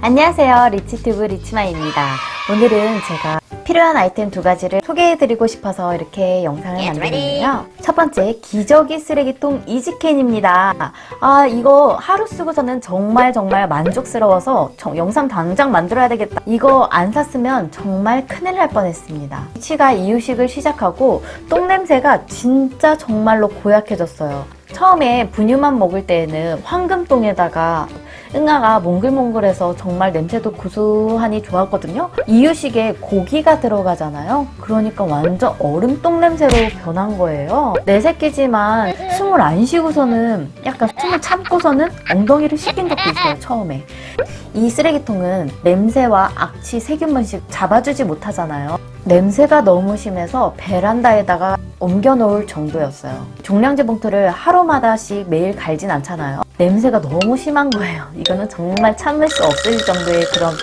안녕하세요. 리치튜브 리치마입니다. 오늘은 제가 필요한 아이템 두 가지를 소개해드리고 싶어서 이렇게 영상을 만들었는데요. 첫 번째 기저귀 쓰레기통 이지캔입니다. 아 이거 하루 쓰고서는 정말 정말 만족스러워서 정, 영상 당장 만들어야 되겠다. 이거 안 샀으면 정말 큰일 날 뻔했습니다. 치가 이유식을 시작하고 똥냄새가 진짜 정말로 고약해졌어요. 처음에 분유만 먹을 때에는 황금똥에다가 응아가 몽글몽글해서 정말 냄새도 구수하니 좋았거든요. 이유식에 고기가 들어가잖아요. 그러니까 완전 얼음똥 냄새로 변한 거예요. 내 새끼지만 숨을 안 쉬고서는 약간 숨을 참고서는 엉덩이를 씻긴 적도 있어요. 처음에. 이 쓰레기통은 냄새와 악취, 세균 번식 잡아주지 못하잖아요. 냄새가 너무 심해서 베란다에다가 옮겨 놓을 정도였어요. 종량제 봉투를 하루마다씩 매일 갈진 않잖아요. 냄새가 너무 심한 거예요. 이거는 정말 참을 수 없을 정도의 그런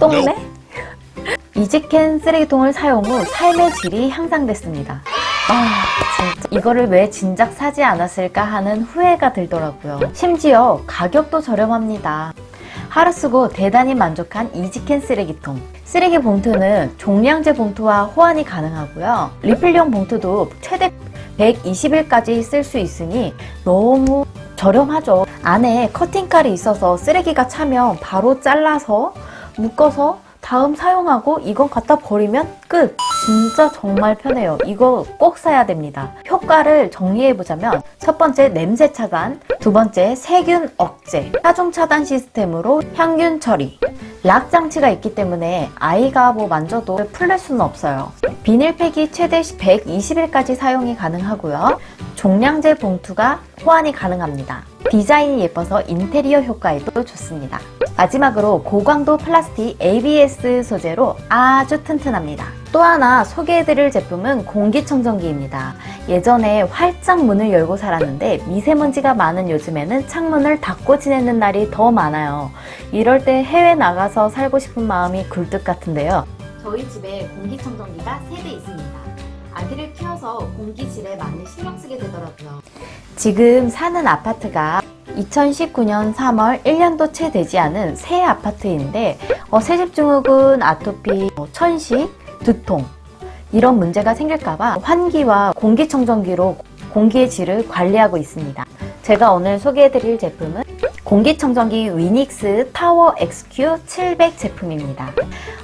똥내? 이지캔 쓰레기통을 사용 후 삶의 질이 향상됐습니다. 아 진짜 이거를 왜 진작 사지 않았을까 하는 후회가 들더라고요. 심지어 가격도 저렴합니다. 하루 쓰고 대단히 만족한 이지캔 쓰레기통. 쓰레기 봉투는 종량제 봉투와 호환이 가능하고요. 리필용 봉투도 최대 120일까지 쓸 수 있으니 너무 저렴하죠. 안에 커팅칼이 있어서 쓰레기가 차면 바로 잘라서 묶어서 다음 사용하고 이건 갖다 버리면 끝! 진짜 정말 편해요. 이거 꼭 사야 됩니다. 효과를 정리해보자면 첫 번째 냄새 차단, 두 번째 세균 억제, 하중 차단 시스템으로 향균 처리, 락 장치가 있기 때문에 아이가 뭐 만져도 풀릴 수는 없어요. 비닐팩이 최대 120일까지 사용이 가능하고요. 종량제 봉투가 호환이 가능합니다. 디자인이 예뻐서 인테리어 효과에도 좋습니다. 마지막으로 고강도 플라스틱 ABS 소재로 아주 튼튼합니다. 또 하나 소개해드릴 제품은 공기청정기입니다. 예전에 활짝 문을 열고 살았는데 미세먼지가 많은 요즘에는 창문을 닫고 지내는 날이 더 많아요. 이럴 때 해외 나가서 살고 싶은 마음이 굴뚝 같은데요. 저희 집에 공기청정기가 3대 있습니다. 아기를 키워서 공기질에 많이 신경 쓰게 되더라고요. 지금 사는 아파트가 2019년 3월 1년도 채 되지 않은 새 아파트인데 어, 새집 증후군, 아토피, 어, 천식, 두통 이런 문제가 생길까봐 환기와 공기청정기로 공기의 질을 관리하고 있습니다. 제가 오늘 소개해드릴 제품은 공기청정기 위닉스 타워 XQ 700 제품입니다.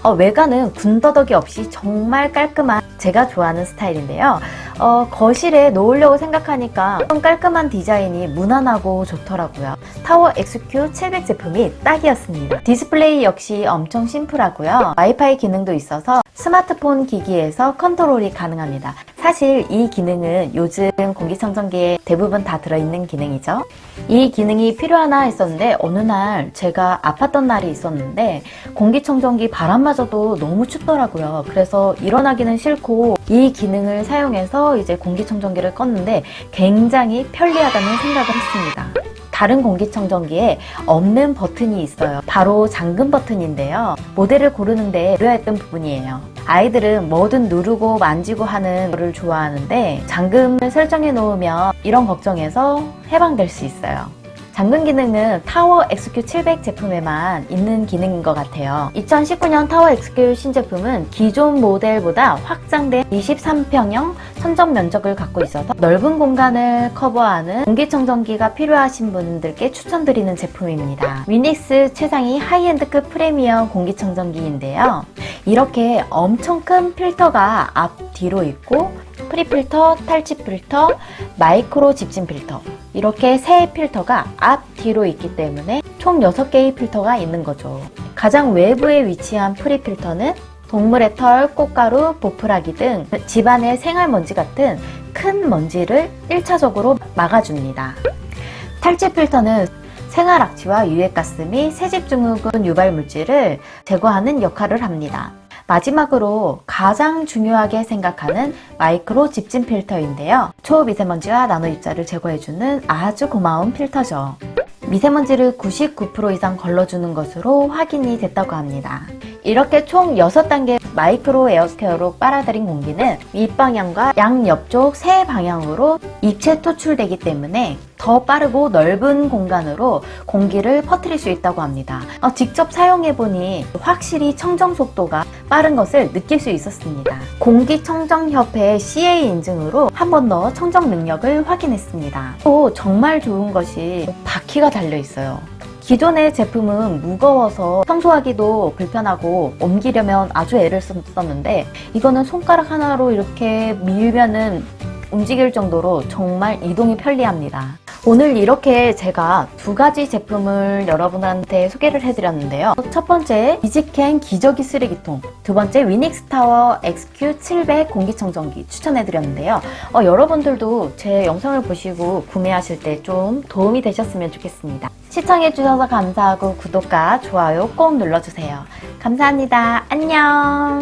어, 외관은 군더더기 없이 정말 깔끔한 제가 좋아하는 스타일인데요. 어, 거실에 놓으려고 생각하니까 깔끔한 디자인이 무난하고 좋더라고요. 타워 XQ 700 제품이 딱이었습니다. 디스플레이 역시 엄청 심플하고요. 와이파이 기능도 있어서 스마트폰 기기에서 컨트롤이 가능합니다. 사실 이 기능은 요즘 공기청정기에 대부분 다 들어있는 기능이죠. 이 기능이 필요하나 했었는데 어느 날 제가 아팠던 날이 있었는데 공기청정기 바람마저도 너무 춥더라고요. 그래서 일어나기는 싫고 이 기능을 사용해서 이제 공기청정기를 껐는데 굉장히 편리하다는 생각을 했습니다. 다른 공기청정기에 없는 버튼이 있어요. 바로 잠금 버튼인데요. 모델을 고르는데 고려했던 부분이에요. 아이들은 뭐든 누르고 만지고 하는 거를 좋아하는데 잠금을 설정해 놓으면 이런 걱정에서 해방될 수 있어요. 잠금 기능은 타워 XQ700 제품에만 있는 기능인 것 같아요. 2019년 타워 XQ 신제품은 기존 모델보다 확장된 23평형 청정 면적을 갖고 있어서 넓은 공간을 커버하는 공기청정기가 필요하신 분들께 추천드리는 제품입니다. 위닉스 최상위 high-end급 프리미엄 공기청정기인데요. 이렇게 엄청 큰 필터가 앞 뒤로 있고 pre-filter, 탈취 필터, 마이크로 집진 필터 이렇게 세 필터가 앞, 뒤로 있기 때문에 총 6개의 필터가 있는 거죠. 가장 외부에 위치한 pre-filter는 동물의 털, 꽃가루, 보푸라기 등 집안의 생활먼지 같은 큰 먼지를 1차적으로 막아줍니다. 탈취 필터는 생활 악취와 유해가스 및 새집증후군 유발 물질을 제거하는 역할을 합니다. 마지막으로 가장 중요하게 생각하는 마이크로 집진 필터인데요. 초미세먼지와 나노입자를 제거해주는 아주 고마운 필터죠. 미세먼지를 99% 이상 걸러주는 것으로 확인이 됐다고 합니다. 이렇게 총 6단계 마이크로 에어스퀘어로 빨아들인 공기는 윗방향과 양옆쪽 세 방향으로 입체 토출되기 때문에 더 빠르고 넓은 공간으로 공기를 퍼뜨릴 수 있다고 합니다. 어, 직접 사용해보니 확실히 청정 속도가 빠른 것을 느낄 수 있었습니다. 공기청정협회 CA 인증으로 한 번 더 청정 능력을 확인했습니다. 또 정말 좋은 것이 바퀴가 달려있어요. 기존의 제품은 무거워서 청소하기도 불편하고 옮기려면 아주 애를 썼는데 이거는 손가락 하나로 이렇게 밀면은 움직일 정도로 정말 이동이 편리합니다. 오늘 이렇게 제가 두 가지 제품을 여러분한테 소개를 해드렸는데요. 첫 번째 이지캔 기저귀 쓰레기통, 두 번째 위닉스타워 XQ700 공기청정기 추천해드렸는데요. 어, 여러분들도 제 영상을 보시고 구매하실 때 좀 도움이 되셨으면 좋겠습니다. 시청해주셔서 감사하고 구독과 좋아요 꼭 눌러주세요. 감사합니다. 안녕!